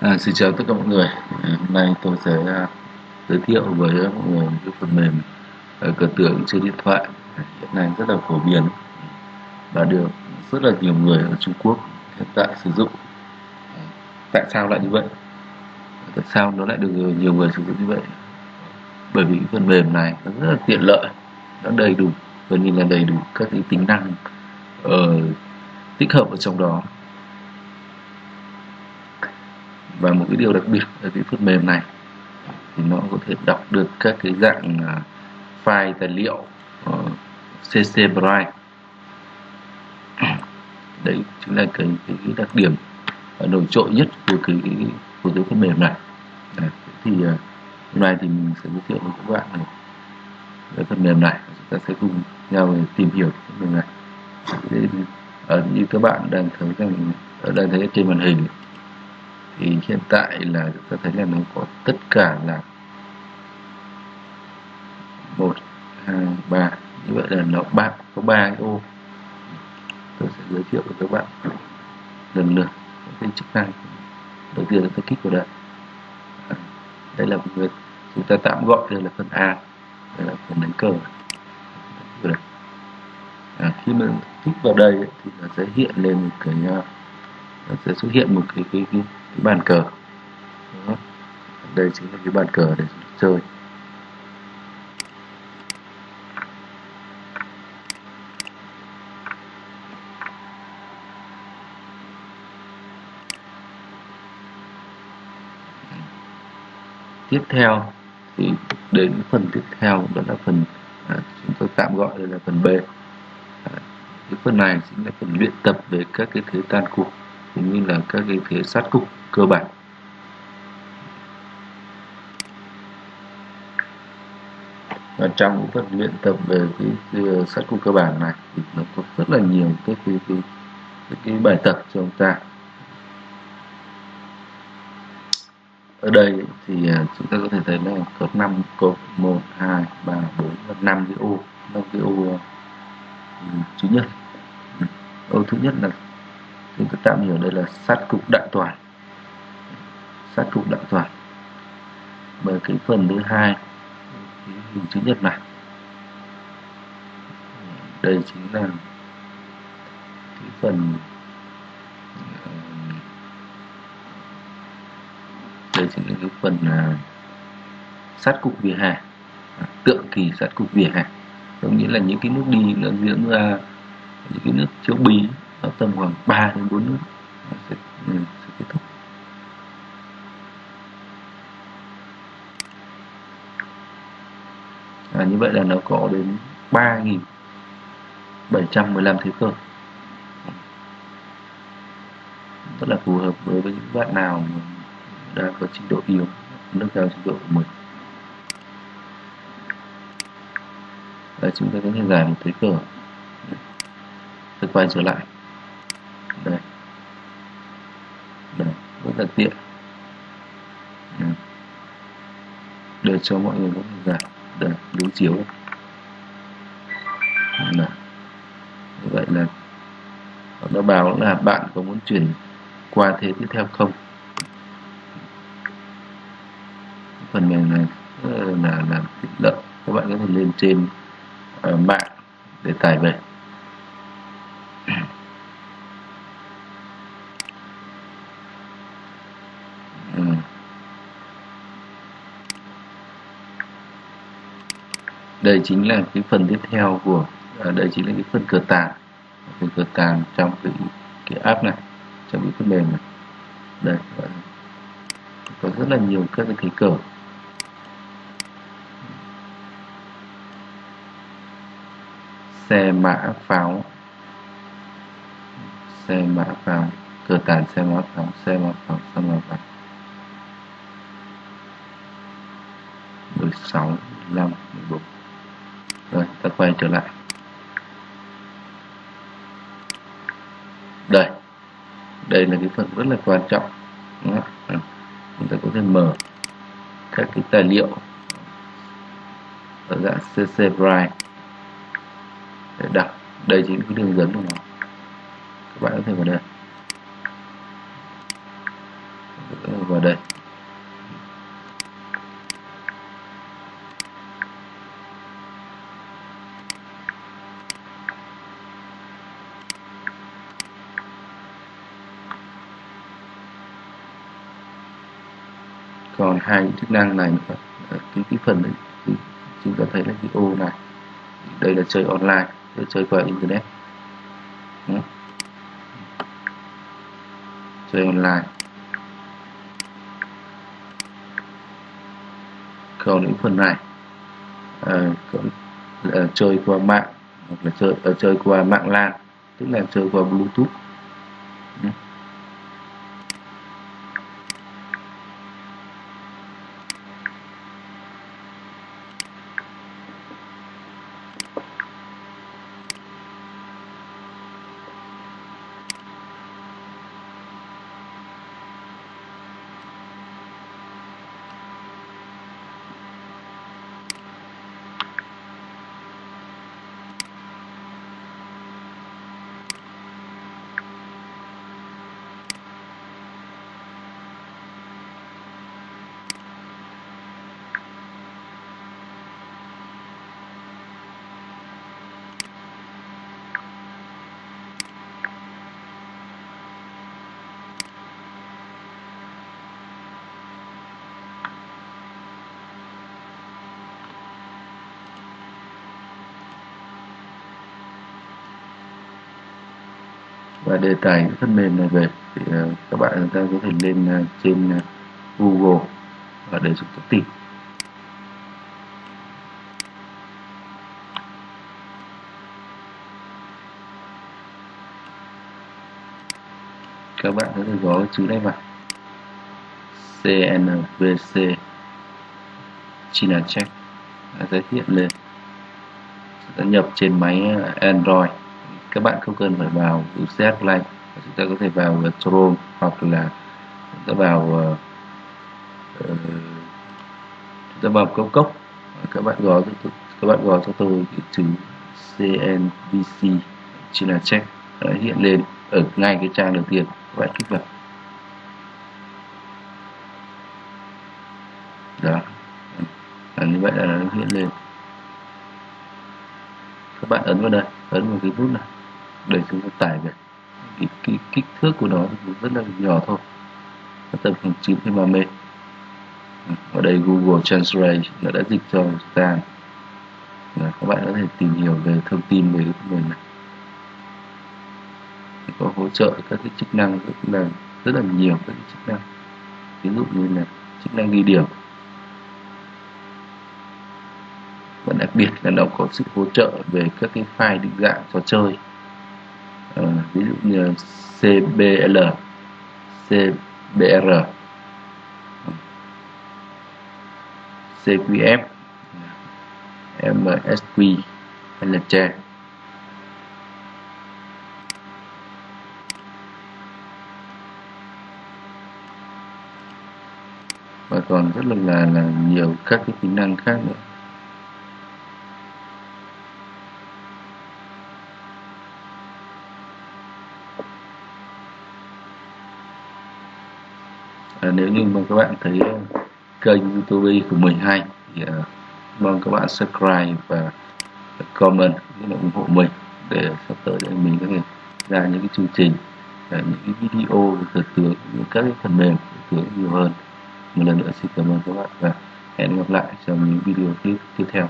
À, xin chào tất cả mọi người. À, hôm nay tôi sẽ uh, giới thiệu với mọi người một cái phần mềm uh, cờ tưởng trên điện thoại à, hiện nay rất là phổ biến và được rất là nhiều người ở Trung Quốc hiện tại sử dụng. À, tại sao lại như vậy? Tại sao nó lại được nhiều người sử dụng như vậy? Bởi vì cái phần mềm này nó rất là tiện lợi, nó đầy đủ gần như là đầy đủ các cái tính năng uh, tích hợp ở trong đó và một cái điều đặc biệt ở cái phần mềm này thì nó có thể đọc được các cái dạng à, file tài liệu uh, CC Drive đấy chính là cái, cái, cái đặc điểm à, nổi trội nhất của cái, cái của cái phần mềm này. Đấy, thì uh, hôm nay thì mình sẽ giới thiệu với các bạn này cái phần mềm này. Chúng ta sẽ cùng nhau tìm hiểu phần mềm này. Để, như các bạn đang thấy rằng ở đang thấy trên màn hình thì hiện tại là chúng ta thấy là nó có tất cả là một hai ba. Như vậy là nó ba có ba cái ô. Tôi sẽ giới thiệu với các bạn lần lượt cái chức năng. Đầu tiên là tôi kích vào đây à, đây là một chúng ta tạm gọi đây là phần A đây là phần đánh cờ. À, khi mà kích vào đây thì nó sẽ hiện lên một cái à, nó sẽ xuất hiện một cái cái, cái cái bàn cờ. Đó. đây chính là cái bàn cờ để chơi. Tiếp theo thì đến phần tiếp theo đó là phần à, chúng tôi tạm gọi đây là phần B. À, cái phần này chính là phần luyện tập về các cái thế tan cuộc cũng như là các cái phía sát cục cơ bản. Và trong phần luyện tập về cái, cái sát cục cơ bản này thì nó có rất là nhiều cái cái, cái, cái, cái bài tập cho chúng ta. Ở đây thì à, chúng ta có thể thấy là có 5 cột 1 2 3 4 và 5 cái ô 5 cái ô ừ, thứ nhất. Ừ, ô thứ nhất là chúng ta tạm hiểu đây là sát cục đại toàn. Sát cục đại toàn. Bởi cái phần thứ hai hình chữ nhật này. Đây chính là cái phần đây chính là cái phần uh, sát cục vỉa hè. À, tượng kỳ sát cục vỉa hè. Có nghĩa là những cái nước đi nó diễn ra những cái nước chiếu bí nó tầm khoảng 3 đến 4 nước. Nó sẽ, ừ, sẽ kết thúc. À, như vậy là nó có đến 3.715 thế cơ. Rất là phù hợp đối với những bạn nào đang có trình độ yếu nâng cao trình độ của mình. Đây, chúng ta có thể giải một thế cờ tôi quay trở lại đây thực rất là tiện ừ. để cho mọi người có thể giải đối chiếu. Đây. vậy là nó báo là bạn có muốn chuyển qua thế tiếp theo không? Phần mềm này ờ, là là tiện lợi. Các bạn có thể lên trên uh, mạng để tải về ừ đây chính là cái phần tiếp theo của à, đây chính là cái phần cửa tàng. Cái cửa tàng trong cái cái app này trong cái phần mềm này. Đây à, có rất là nhiều các cái thế cờ. Xe mã pháo. Xe mã pháo. Cửa tàn xe mã pháo xe mã pháo xe mã pháo. 16 15 14 rồi, ta quay trở lại. Đây đây là cái phần rất là quan trọng Đó. À, chúng ta có thể mở các cái tài liệu ở dạng CC Bright để đọc. Đây chính cái đường dẫn của nó. Các bạn có thể vào đây. Vào đây. Còn hai chức năng này nữa cái cái phần này thì chúng ta thấy là cái ô này. Đây là chơi online để chơi qua internet. Đó. chơi online. Còn những phần này à, còn là chơi qua mạng hoặc là chơi à, chơi qua mạng LAN tức là chơi qua Bluetooth. Và đề tài cái phần mềm này về thì uh, các bạn chúng ta có thể lên uh, trên uh, Google và để chúng ta tìm. Các bạn có thể gõ chữ này vào. CNVC China Check. Sẽ hiện lên. Sẽ nhập trên máy Android các bạn không cần phải vào UCS blank chúng ta có thể vào uh, Chrome hoặc là chúng ta vào uh, uh chúng ta vào cốc cốc. Các bạn gõ các bạn gõ cho tôi cái chữ CNVC là Check đã hiện lên ở ngay cái trang đầu tiên. Các bạn kích vào. Đó. À, như vậy là nó hiện lên. Các bạn ấn vào đây ấn vào cái nút này để chúng ta tải về cái, cái kích thước của nó rất là nhỏ thôi. Nó tầm khoảng 9 MB ở đây Google Translate nó đã dịch cho chúng ta. Là các bạn có thể tìm hiểu về thông tin về cái này. Có hỗ trợ các cái chức năng rất là rất là nhiều các cái chức năng. Ví dụ như là chức năng ghi điểm. Và đặc biệt là nó có sự hỗ trợ về các cái file định dạng trò chơi ví dụ như CBL CBR CQF MSQ hay và còn rất là là, là nhiều các cái tính năng khác nữa. À, nếu như mà các bạn thấy ờ, kênh youtube của mình hay thì ờ, mong các bạn subscribe và comment cũng là ủng hộ mình để sắp tới đây mình có thể ra những cái chương trình những cái video thực tướng những các cái phần mềm thực tướng nhiều hơn. Một lần nữa xin cảm ơn các bạn và hẹn gặp lại trong những video tiếp tiếp theo.